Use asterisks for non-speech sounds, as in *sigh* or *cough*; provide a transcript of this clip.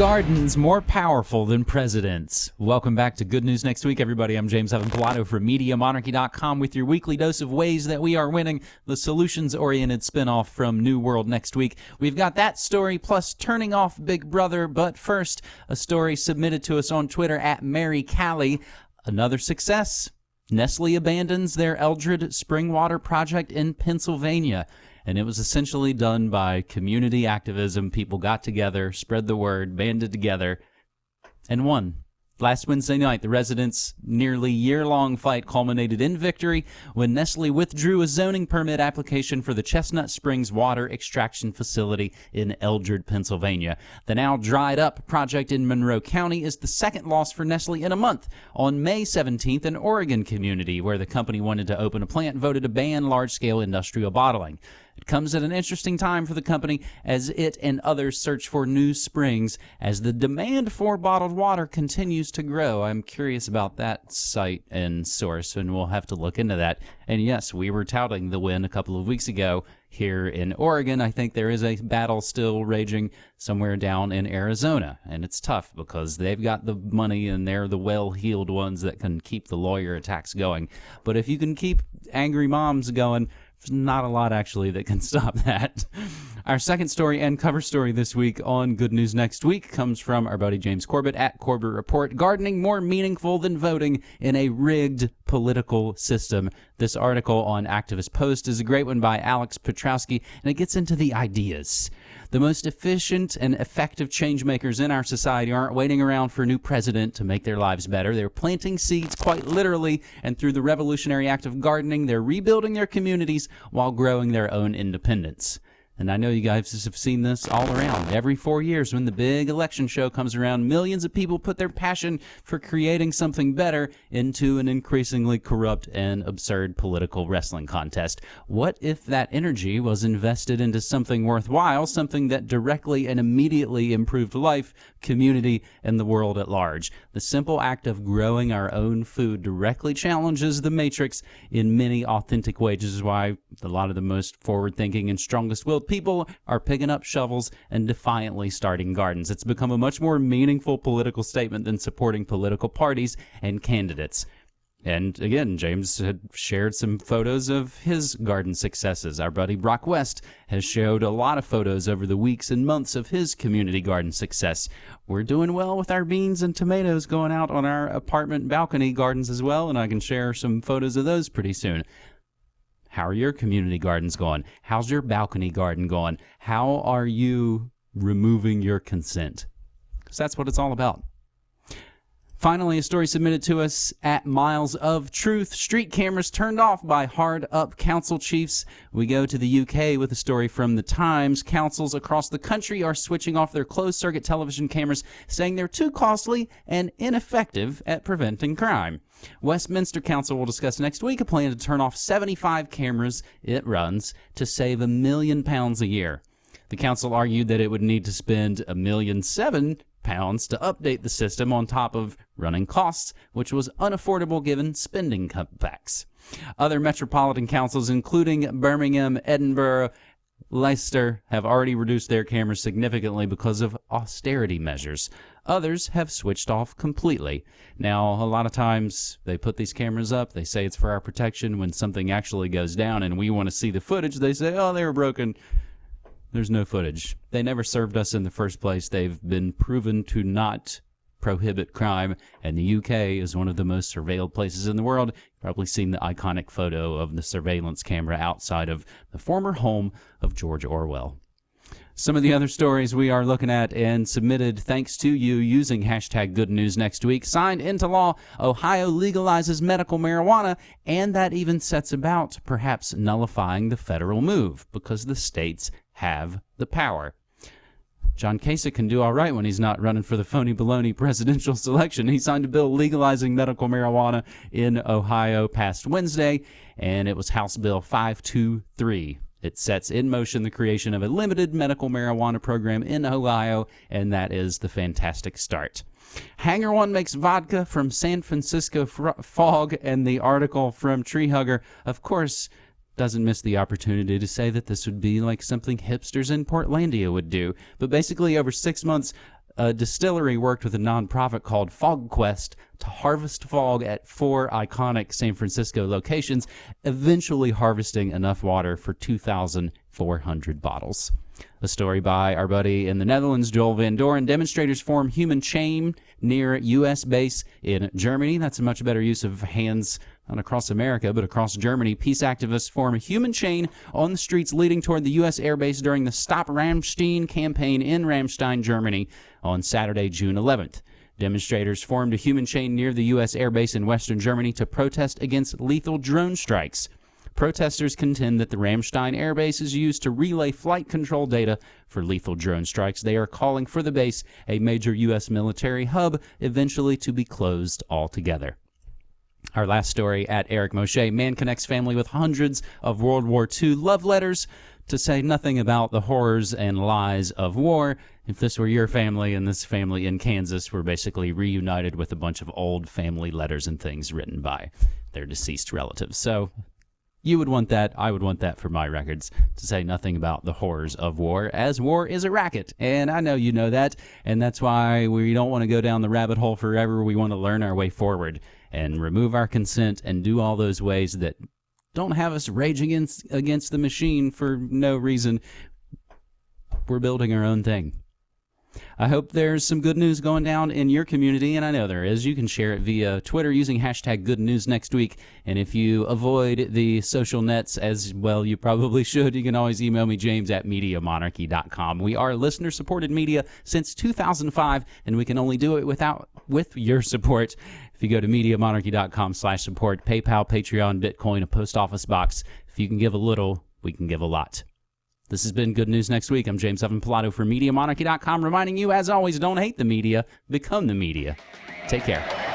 gardens more powerful than presidents? Welcome back to Good News Next Week, everybody. I'm James Evan Pilato from MediaMonarchy.com with your weekly dose of ways that we are winning, the solutions oriented spinoff from New World Next Week. We've got that story plus turning off Big Brother, but first, a story submitted to us on Twitter at Mary Callie. Another success. Nestle abandons their Eldred Spring Water project in Pennsylvania and it was essentially done by community activism. People got together, spread the word, banded together, and won. Last Wednesday night, the residents' nearly year long fight culminated in victory when Nestle withdrew a zoning permit application for the Chestnut Springs Water Extraction Facility in Eldred, Pennsylvania. The now dried up project in Monroe County is the second loss for Nestle in a month. On May 17th, an Oregon community where the company wanted to open a plant voted to ban large scale industrial bottling. It comes at an interesting time for the company as it and others search for new springs as the demand for bottled water continues to grow. I'm curious about that site and source, and we'll have to look into that. And yes, we were touting the win a couple of weeks ago here in Oregon. I think there is a battle still raging somewhere down in Arizona, and it's tough because they've got the money and they're the well heeled ones that can keep the lawyer attacks going. But if you can keep angry moms going, there's not a lot actually that can *laughs* stop that. Our second story and cover story this week on Good News Next Week comes from our buddy James Corbett at Corbett Report. Gardening more meaningful than voting in a rigged political system. This article on Activist Post is a great one by Alex Pietrowski, and it gets into the ideas. The most efficient and effective change makers in our society aren't waiting around for a new president to make their lives better. They're planting seeds quite literally, and through the revolutionary act of gardening, they're rebuilding their communities while growing their own independence. And I know you guys have seen this all around. Every four years, when the big election show comes around, millions of people put their passion for creating something better into an increasingly corrupt and absurd political wrestling contest. What if that energy was invested into something worthwhile, something that directly and immediately improved life, community, and the world at large? The simple act of growing our own food directly challenges the matrix in many authentic ways, which is why a lot of the most forward thinking and strongest willed people are picking up shovels and defiantly starting gardens. It's become a much more meaningful political statement than supporting political parties and candidates. And again, James had shared some photos of his garden successes. Our buddy Brock West has showed a lot of photos over the weeks and months of his community garden success. We're doing well with our beans and tomatoes going out on our apartment balcony gardens as well, and I can share some photos of those pretty soon. How are your community gardens going? How's your balcony garden going? How are you removing your consent? Because that's what it's all about. Finally, a story submitted to us at Miles of Truth. Street cameras turned off by hard up council chiefs. We go to the UK with a story from the Times. Councils across the country are switching off their closed circuit television cameras, saying they're too costly and ineffective at preventing crime. Westminster Council will discuss next week a plan to turn off 75 cameras it runs to save a million pounds a year. The council argued that it would need to spend a million seven pounds to update the system on top of running costs, which was unaffordable given spending cutbacks. Other metropolitan councils, including Birmingham, Edinburgh, Leicester, have already reduced their cameras significantly because of austerity measures. Others have switched off completely. Now, a lot of times they put these cameras up, they say it's for our protection. When something actually goes down and we want to see the footage, they say, oh, they were broken. There's no footage. They never served us in the first place. They've been proven to not prohibit crime, and the UK is one of the most surveilled places in the world. You've probably seen the iconic photo of the surveillance camera outside of the former home of George Orwell. Some of the other stories we are looking at and submitted thanks to you using hashtag good news next week. Signed into law, Ohio legalizes medical marijuana, and that even sets about perhaps nullifying the federal move because the states have the power. John Kasich can do all right when he's not running for the phony baloney presidential selection. He signed a bill legalizing medical marijuana in Ohio past Wednesday, and it was House Bill 523. It sets in motion the creation of a limited medical marijuana program in Ohio, and that is the fantastic start. Hangar One makes vodka from San Francisco fog, and the article from Treehugger, of course, doesn't miss the opportunity to say that this would be like something hipsters in Portlandia would do. But basically, over six months, a distillery worked with a nonprofit called FogQuest to harvest fog at four iconic San Francisco locations, eventually harvesting enough water for 2,400 bottles. A story by our buddy in the Netherlands, Joel Van Doren. Demonstrators form human chain near U.S. base in Germany. That's a much better use of hands not across America, but across Germany. Peace activists form a human chain on the streets leading toward the U.S. airbase during the Stop Ramstein campaign in Ramstein, Germany on Saturday, June 11th. Demonstrators formed a human chain near the U.S. airbase in western Germany to protest against lethal drone strikes. Protesters contend that the Ramstein air base is used to relay flight control data for lethal drone strikes. They are calling for the base, a major U.S. military hub, eventually to be closed altogether. Our last story at Eric Moshe. Man connects family with hundreds of World War II love letters to say nothing about the horrors and lies of war. If this were your family and this family in Kansas were basically reunited with a bunch of old family letters and things written by their deceased relatives. So you would want that. I would want that for my records to say nothing about the horrors of war, as war is a racket. And I know you know that. And that's why we don't want to go down the rabbit hole forever. We want to learn our way forward and remove our consent and do all those ways that don't have us rage against, against the machine for no reason. We're building our own thing. I hope there's some good news going down in your community, and I know there is. You can share it via Twitter using hashtag good news next week. And if you avoid the social nets as well, you probably *laughs* should, you can always email me, james at MediaMonarchy.com. We are listener supported media since 2005, and we can only do it without with your support. If you go to MediaMonarchy.com slash support, PayPal, Patreon, Bitcoin, a post office box, if you can give a little, we can give a lot. This has been Good News Next Week. I'm James Evan Pilato for MediaMonarchy.com, reminding you, as always, don't hate the media, become the media. Take care.